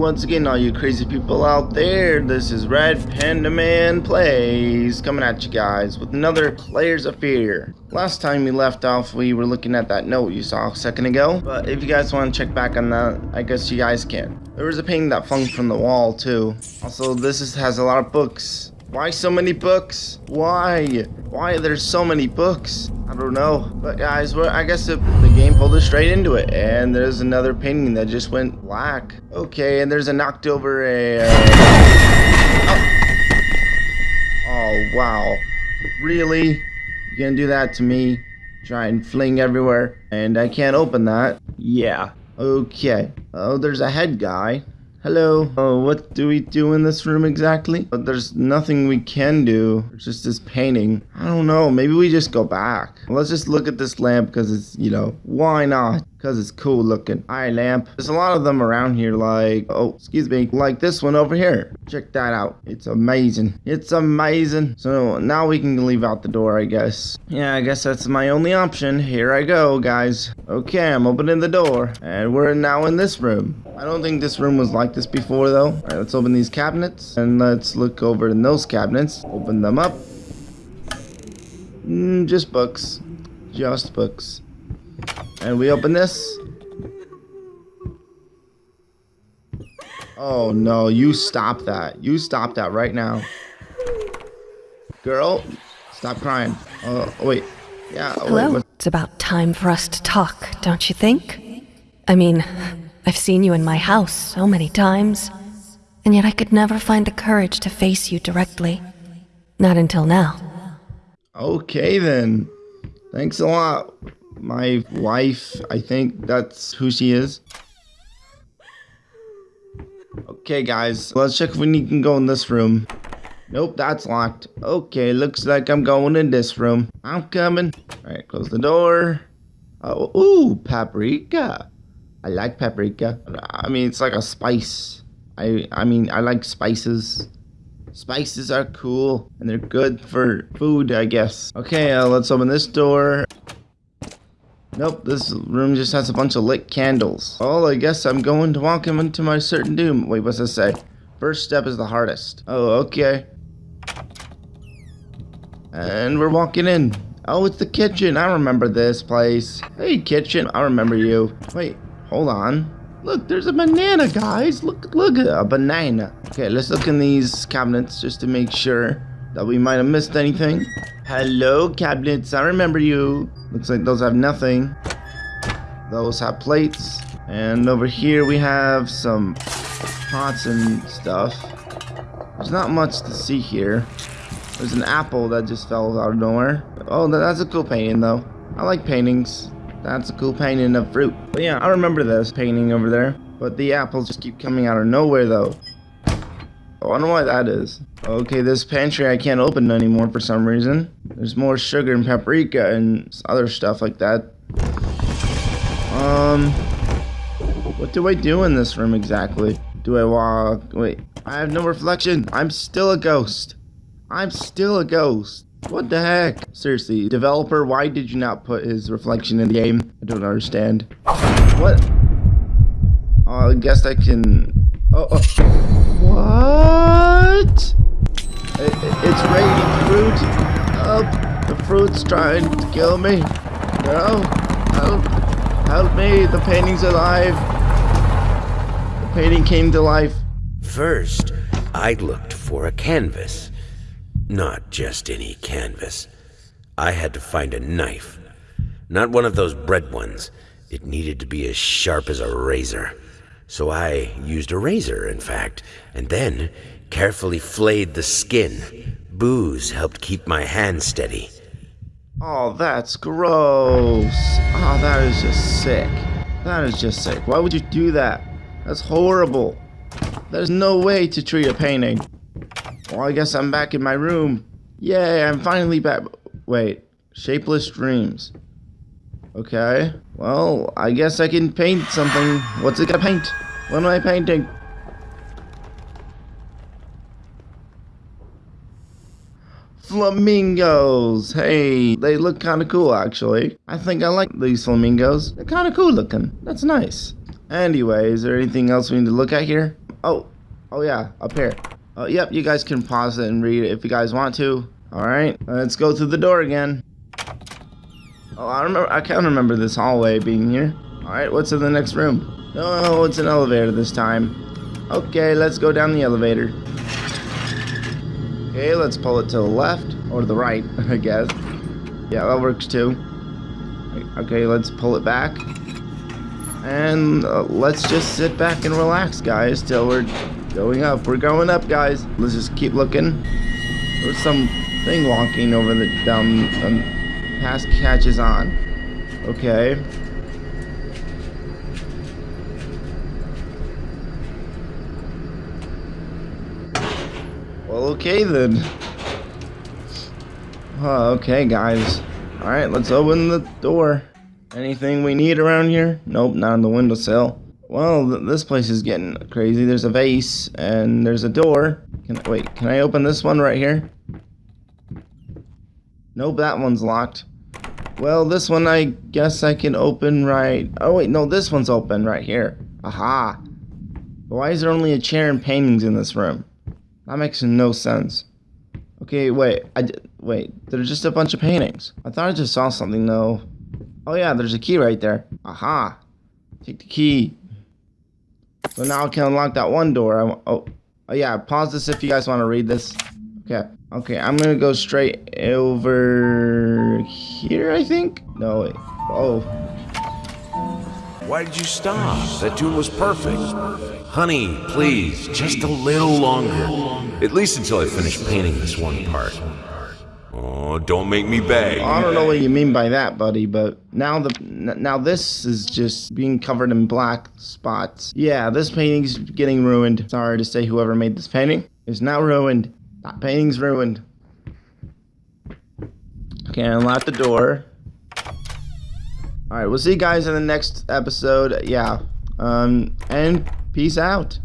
once again, all you crazy people out there. This is Red Panda Man Plays coming at you guys with another Layers of Fear. Last time we left off, we were looking at that note you saw a second ago. But if you guys want to check back on that, I guess you guys can. There was a painting that flung from the wall too. Also, this is, has a lot of books. Why so many books? Why? Why there's so many books? I don't know. But guys, well, I guess the, the game pulled us straight into it. And there's another painting that just went black. Okay, and there's a knocked over a... Uh... Oh. oh, wow. Really? You gonna do that to me? Try and fling everywhere. And I can't open that. Yeah. Okay. Oh, there's a head guy. Hello. Oh, what do we do in this room exactly? But there's nothing we can do. It's just this painting. I don't know. Maybe we just go back. Let's just look at this lamp because it's, you know, why not? Because it's cool looking. Eye lamp. There's a lot of them around here like, oh, excuse me, like this one over here. Check that out. It's amazing. It's amazing. So now we can leave out the door, I guess. Yeah, I guess that's my only option. Here I go, guys. Okay, I'm opening the door. And we're now in this room. I don't think this room was like this before, though. All right, let's open these cabinets. And let's look over in those cabinets. Open them up. Mm, just books. Just books. And we open this. Oh no, you stop that. You stop that right now. Girl, stop crying. Oh, oh wait. Yeah, oh, Hello. wait. It's about time for us to talk, don't you think? I mean, I've seen you in my house so many times, and yet I could never find the courage to face you directly. Not until now. Okay then. Thanks a lot. My wife, I think that's who she is. Okay guys, let's check if we can go in this room. Nope, that's locked. Okay, looks like I'm going in this room. I'm coming. Alright, close the door. Oh, ooh, paprika. I like paprika. I mean, it's like a spice. I I mean, I like spices. Spices are cool, and they're good for food, I guess. Okay, uh, let's open this door. Nope, this room just has a bunch of lit candles. Oh, I guess I'm going to walk him into my certain doom. Wait, what's this say? First step is the hardest. Oh, okay. And we're walking in. Oh, it's the kitchen. I remember this place. Hey, kitchen. I remember you. Wait, hold on. Look, there's a banana, guys. Look, look, a banana. Okay, let's look in these cabinets just to make sure that we might have missed anything. Hello, cabinets. I remember you. Looks like those have nothing. Those have plates. And over here we have some pots and stuff. There's not much to see here. There's an apple that just fell out of nowhere. Oh, that's a cool painting though. I like paintings. That's a cool painting of fruit. But yeah, I remember this painting over there. But the apples just keep coming out of nowhere though. I wonder why that is. Okay, this pantry I can't open anymore for some reason. There's more sugar and paprika and other stuff like that. Um, what do I do in this room exactly? Do I walk? Wait, I have no reflection. I'm still a ghost. I'm still a ghost. What the heck? Seriously, developer, why did you not put his reflection in the game? I don't understand. What? Oh, I guess I can... Oh, oh. What? It, it's raining fruit. Oh, the fruit's trying to kill me. No, help, help me. The painting's alive. The painting came to life. First, I looked for a canvas. Not just any canvas. I had to find a knife. Not one of those bread ones. It needed to be as sharp as a razor. So I used a razor, in fact, and then carefully flayed the skin. Booze helped keep my hand steady. Oh, that's gross. Oh, that is just sick. That is just sick. Why would you do that? That's horrible. There's no way to treat a painting. Well, I guess I'm back in my room. Yay, I'm finally back. Wait, shapeless dreams. Okay, well, I guess I can paint something. What's it gonna paint? What am I painting? Flamingos! Hey, they look kind of cool actually. I think I like these flamingos. They're kind of cool looking. That's nice. Anyway, is there anything else we need to look at here? Oh, oh yeah, up here. Oh, yep, you guys can pause it and read it if you guys want to. All right, let's go through the door again. Oh, I remember. I can't remember this hallway being here. All right, what's in the next room? Oh, it's an elevator this time. Okay, let's go down the elevator. Okay, let's pull it to the left or the right, I guess. Yeah, that works too. Okay, let's pull it back. And uh, let's just sit back and relax, guys, till we're going up. We're going up, guys. Let's just keep looking. There's some thing walking over the down um, past catches on. Okay. Well, okay then. Okay, guys. Alright, let's open the door. Anything we need around here? Nope, not on the windowsill. Well, th this place is getting crazy. There's a vase, and there's a door. Can Wait, can I open this one right here? Nope, that one's locked. Well, this one I guess I can open right... Oh, wait, no, this one's open right here. Aha! Why is there only a chair and paintings in this room? That makes no sense. Okay, wait. I d wait. There's just a bunch of paintings. I thought I just saw something though. Oh yeah, there's a key right there. Aha. Take the key. So now I can unlock that one door. I, oh, oh yeah. Pause this if you guys want to read this. Okay. Okay, I'm gonna go straight over here. I think. No. Wait. Oh. Why did you stop? That tune was perfect. Honey, please, just a little longer. At least until I finish painting this one part. Oh, don't make me beg. I don't know what you mean by that, buddy, but now the now this is just being covered in black spots. Yeah, this painting's getting ruined. Sorry to say whoever made this painting is now ruined. That painting's ruined. Okay, unlock the door. Alright, we'll see you guys in the next episode. Yeah. Um, and peace out.